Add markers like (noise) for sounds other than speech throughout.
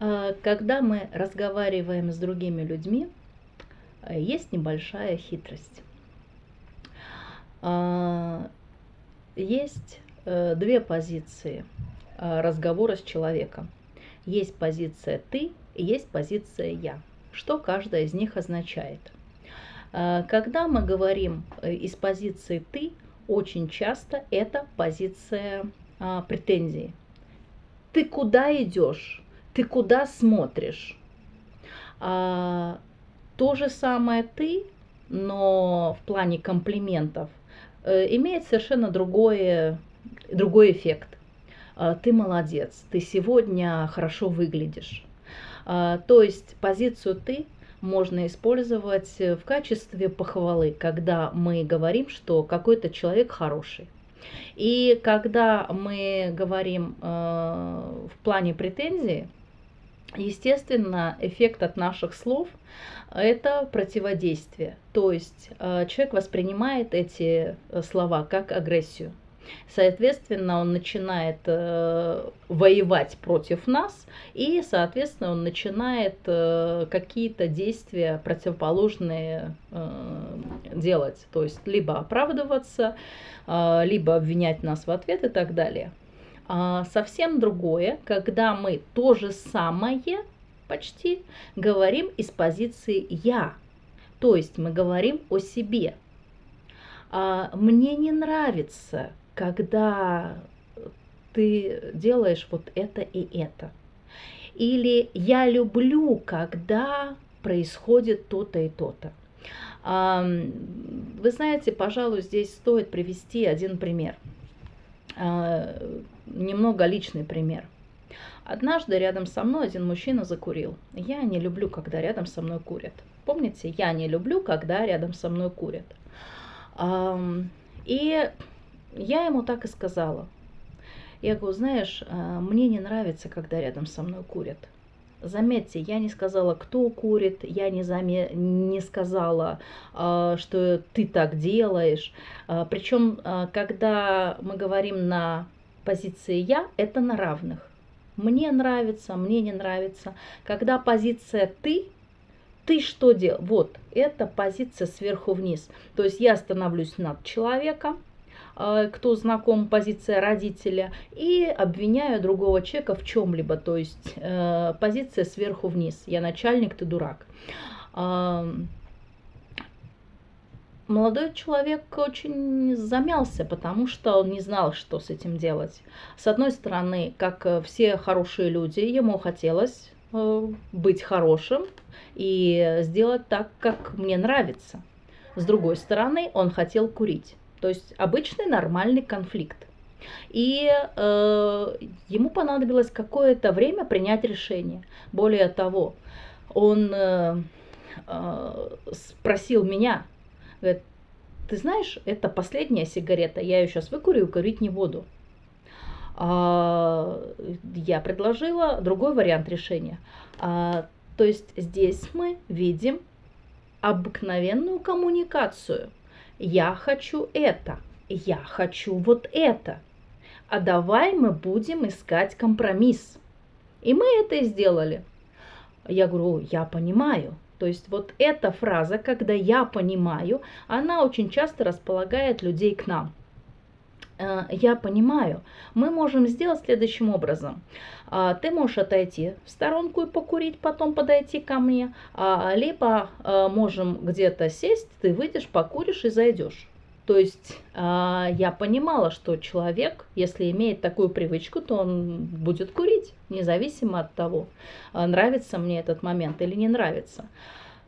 А, когда мы разговариваем с другими людьми, э, есть небольшая хитрость. А, есть э, две позиции а, разговора с человеком. Есть позиция «ты» и есть позиция «я». Что каждая из них означает? Когда мы говорим э, из позиции «ты», очень часто это позиция претензии. Ты куда идешь? Ты куда смотришь. А, то же самое ты, но в плане комплиментов, э, имеет совершенно другое, другой эффект. А, ты молодец, ты сегодня хорошо выглядишь. А, то есть позицию ты можно использовать в качестве похвалы, когда мы говорим, что какой-то человек хороший. И когда мы говорим э, в плане претензии, Естественно, эффект от наших слов – это противодействие. То есть э, человек воспринимает эти э, слова как агрессию. Соответственно, он начинает э, воевать против нас, и, соответственно, он начинает какие-то действия противоположные делать. То есть либо оправдываться, либо обвинять нас в ответ и так далее. А, совсем другое, когда мы то же самое почти говорим из позиции «я». То есть мы говорим о себе. А, мне не нравится, когда ты делаешь вот это и это. Или я люблю, когда происходит то-то и то-то. Вы знаете, пожалуй, здесь стоит привести один пример. А, немного личный пример. Однажды рядом со мной один мужчина закурил. Я не люблю, когда рядом со мной курят. Помните, я не люблю, когда рядом со мной курят. И я ему так и сказала. Я говорю, знаешь, а, мне не нравится, когда рядом со мной курят. Заметьте, я не сказала, кто курит, я не, заме... не сказала, а, что ты так делаешь. А, Причем, а, когда мы говорим на позиции «я», это на равных. Мне нравится, мне не нравится. Когда позиция «ты», ты что делал? Вот, это позиция сверху вниз. То есть я становлюсь над человеком, кто знаком, позиция родителя, и обвиняю другого человека в чем-либо, то есть э, позиция сверху вниз. Я начальник, ты дурак. Молодой человек очень замялся, потому что он не знал, что с этим делать. С одной стороны, как все хорошие люди, ему хотелось э, быть хорошим и сделать так, как мне нравится. С другой стороны, он хотел курить. То есть обычный нормальный конфликт. И э, ему понадобилось какое-то время принять решение. Более того, он э, э, спросил меня, говорит, ты знаешь, это последняя сигарета, я ее сейчас выкурю и курить не буду. А, я предложила другой вариант решения. А, то есть здесь мы видим обыкновенную коммуникацию – я хочу это, я хочу вот это. А давай мы будем искать компромисс. И мы это и сделали. Я говорю, я понимаю. То есть вот эта фраза, когда я понимаю, она очень часто располагает людей к нам. Э, я понимаю, мы можем сделать следующим образом. А, ты можешь отойти в сторонку и покурить, потом подойти ко мне, а, либо э, можем где-то сесть, ты выйдешь, покуришь и зайдешь. То есть а, я понимала, что человек, если имеет такую привычку, то он будет курить, независимо от того, нравится мне этот момент или не нравится.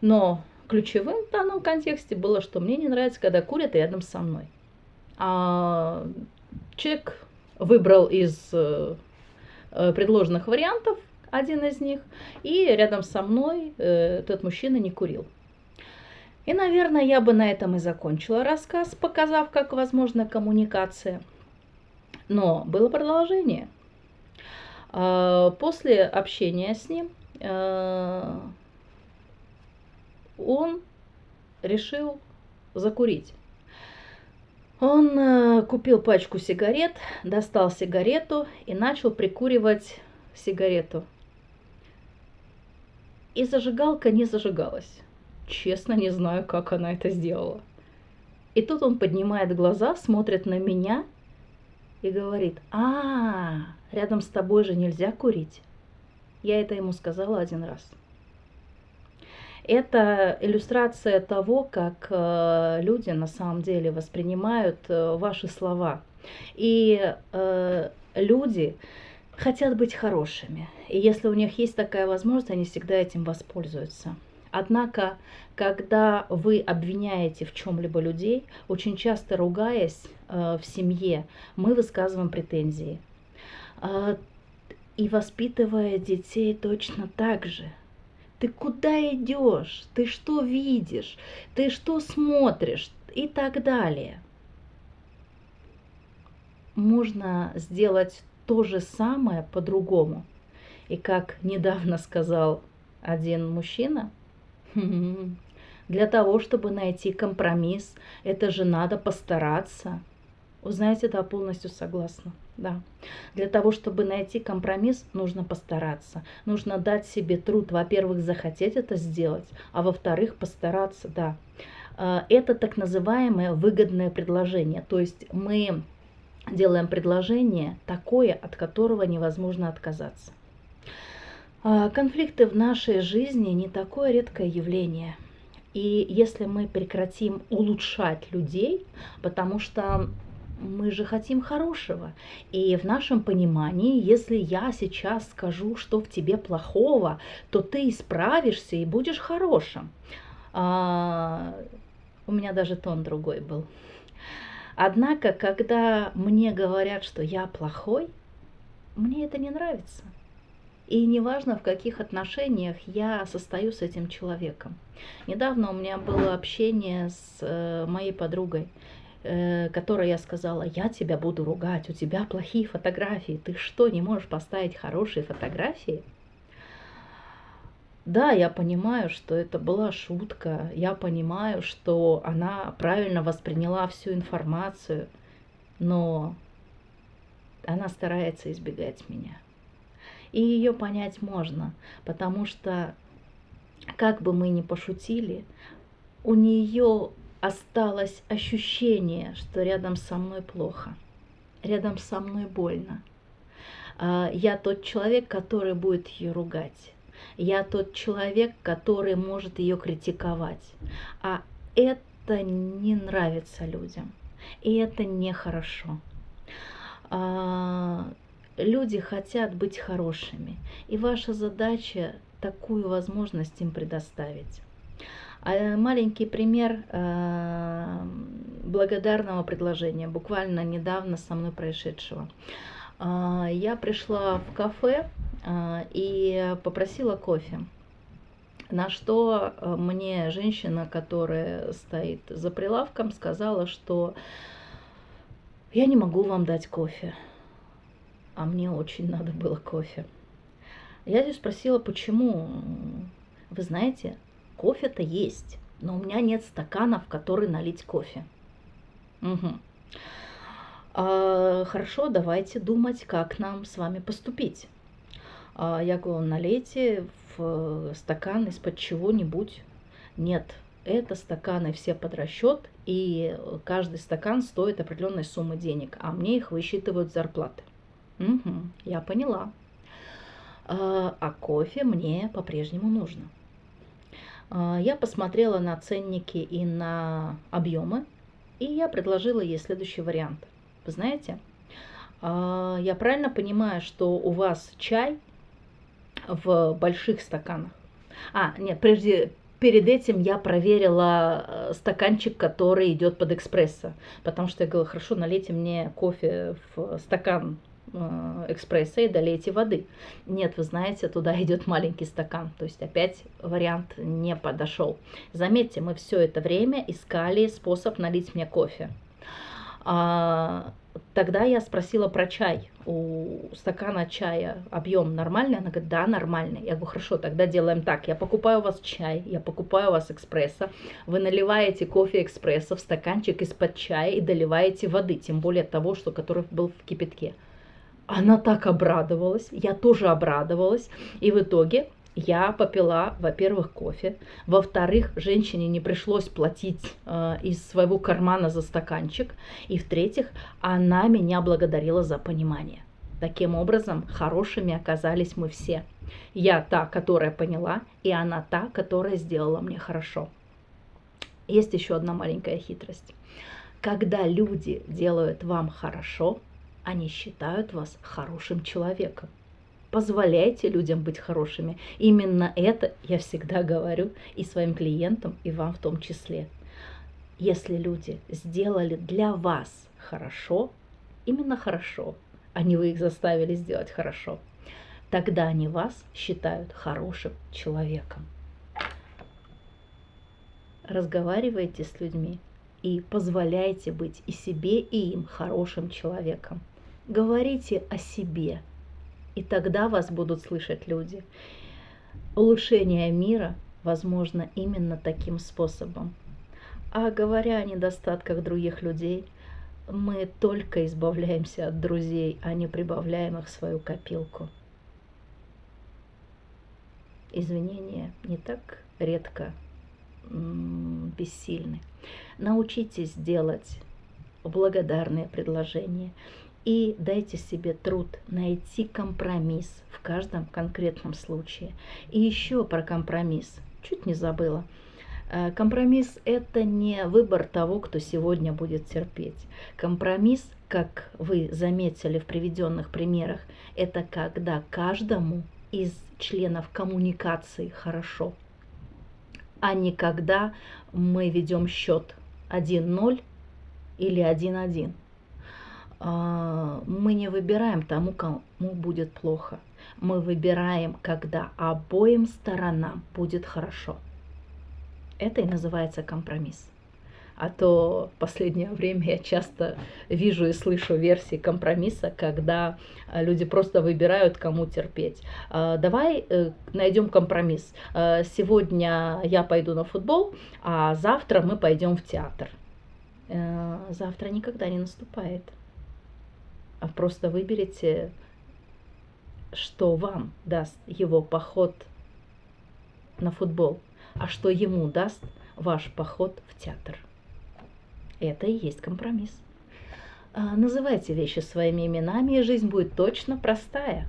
Но ключевым в данном контексте было, что мне не нравится, когда курят рядом со мной. А, человек выбрал из э, э, предложенных вариантов один из них, и рядом со мной э, этот мужчина не курил. И, наверное, я бы на этом и закончила рассказ, показав, как возможна коммуникация. Но было продолжение. А, после общения с ним он решил закурить. Он э, купил пачку сигарет, достал сигарету и начал прикуривать сигарету. И зажигалка не зажигалась. Честно, не знаю, как она это сделала. И тут он поднимает глаза, смотрит на меня и говорит, а, рядом с тобой же нельзя курить. Я это ему сказала один раз. Это иллюстрация того, как э, люди на самом деле воспринимают э, ваши слова. И э, люди хотят быть хорошими. И если у них есть такая возможность, они всегда этим воспользуются. Однако, когда вы обвиняете в чем-либо людей, очень часто ругаясь э, в семье, мы высказываем претензии. Э, и воспитывая детей точно так же. Ты куда идешь? Ты что видишь? Ты что смотришь? И так далее. Можно сделать то же самое по-другому. И как недавно сказал один мужчина, (laughs) для того, чтобы найти компромисс, это же надо постараться. Вы знаете, да, полностью согласна. Да. Для того, чтобы найти компромисс, нужно постараться. Нужно дать себе труд, во-первых, захотеть это сделать, а во-вторых, постараться, да. А, это так называемое выгодное предложение. То есть мы делаем предложение такое, от которого невозможно отказаться. А, конфликты в нашей жизни не такое редкое явление. И если мы прекратим улучшать людей, потому что мы же хотим хорошего. И в нашем понимании, если я сейчас скажу, что в тебе плохого, то ты исправишься и будешь хорошим. А, у меня даже тон другой был. Однако, когда мне говорят, что я плохой, мне это не нравится. И неважно, в каких отношениях я состою с этим человеком. Недавно у меня было общение с э, моей подругой, которой я сказала, я тебя буду ругать, у тебя плохие фотографии, ты что, не можешь поставить хорошие фотографии? Да, я понимаю, что это была шутка, я понимаю, что она правильно восприняла всю информацию, но она старается избегать меня. И ее понять можно, потому что, как бы мы ни пошутили, у нее осталось ощущение, что рядом со мной плохо, рядом со мной больно. А, я тот человек, который будет ее ругать. Я тот человек, который может ее критиковать. А это не нравится людям. И это нехорошо. А, люди хотят быть хорошими. И ваша задача такую возможность им предоставить. А маленький пример э, благодарного предложения, буквально недавно со мной происшедшего. А, я пришла в кафе а, и попросила кофе. На что э, мне женщина, которая стоит за прилавком, сказала, что я не могу вам дать кофе. А мне очень надо было кофе. Я ее спросила, почему. Вы знаете, кофе-то есть, но у меня нет стакана, в который налить кофе. Угу. А, хорошо, давайте думать, как нам с вами поступить. А, я говорю, налейте в стакан из-под чего-нибудь. Нет, это стаканы все под расчет, и каждый стакан стоит определенной суммы денег, а мне их высчитывают зарплаты. Угу, я поняла. А, а кофе мне по-прежнему нужно. А, я посмотрела на ценники и на объемы, и я предложила ей следующий вариант. Вы знаете, а, я правильно понимаю, что у вас чай в больших стаканах? А, нет, прежде, перед этим я проверила э, стаканчик, который идет под экспрессо, потому что я говорила, хорошо, налейте мне кофе в стакан экспресса и долейте воды. Нет, вы знаете, туда (laughs) идет маленький стакан. То есть опять вариант не подошел. Заметьте, мы все это время искали способ налить мне кофе. А, тогда я спросила про чай. У стакана чая объем нормальный? Она говорит, да, нормальный. Я говорю, хорошо, тогда делаем так. Я покупаю у вас чай, я покупаю у вас экспресса. Вы наливаете кофе экспресса в стаканчик из-под чая и доливаете воды, тем более того, что который был в кипятке. Она так обрадовалась, я тоже обрадовалась. И в итоге я попила, во-первых, кофе, во-вторых, женщине не пришлось платить э, из своего кармана за стаканчик, и в-третьих, она меня благодарила за понимание. Таким образом, хорошими оказались мы все. Я та, которая поняла, и она та, которая сделала мне хорошо. Есть еще одна маленькая хитрость. Когда люди делают вам хорошо, они считают вас хорошим человеком. Позволяйте людям быть хорошими. Именно это я всегда говорю и своим клиентам, и вам в том числе. Если люди сделали для вас хорошо, именно хорошо, а не вы их заставили сделать хорошо, тогда они вас считают хорошим человеком. Разговаривайте с людьми и позволяйте быть и себе, и им хорошим человеком. Говорите о себе – и тогда вас будут слышать люди. Улучшение мира возможно именно таким способом. А говоря о недостатках других людей, мы только избавляемся от друзей, а не прибавляем их в свою копилку. Извинения не так редко бессильны. Научитесь делать благодарные предложения и дайте себе труд найти компромисс в каждом конкретном случае. И еще про компромисс. Чуть не забыла. Э, компромисс – это не выбор того, кто сегодня будет терпеть. Компромисс, как вы заметили в приведенных примерах, это когда каждому из членов коммуникации хорошо, а не когда мы ведем счет 1-0 или 1-1. А, мы не выбираем тому, кому будет плохо. Мы выбираем, когда обоим сторонам будет хорошо. Это и называется компромисс. А то в последнее время я часто вижу и слышу версии компромисса, когда а, люди просто выбирают, кому терпеть. А, давай э, найдем компромисс. Сегодня я пойду на футбол, а завтра мы пойдем в театр. Э, завтра никогда не наступает просто выберите, что вам даст его поход на футбол, а что ему даст ваш поход в театр. Это и есть компромисс. А, называйте вещи своими именами, и жизнь будет точно простая.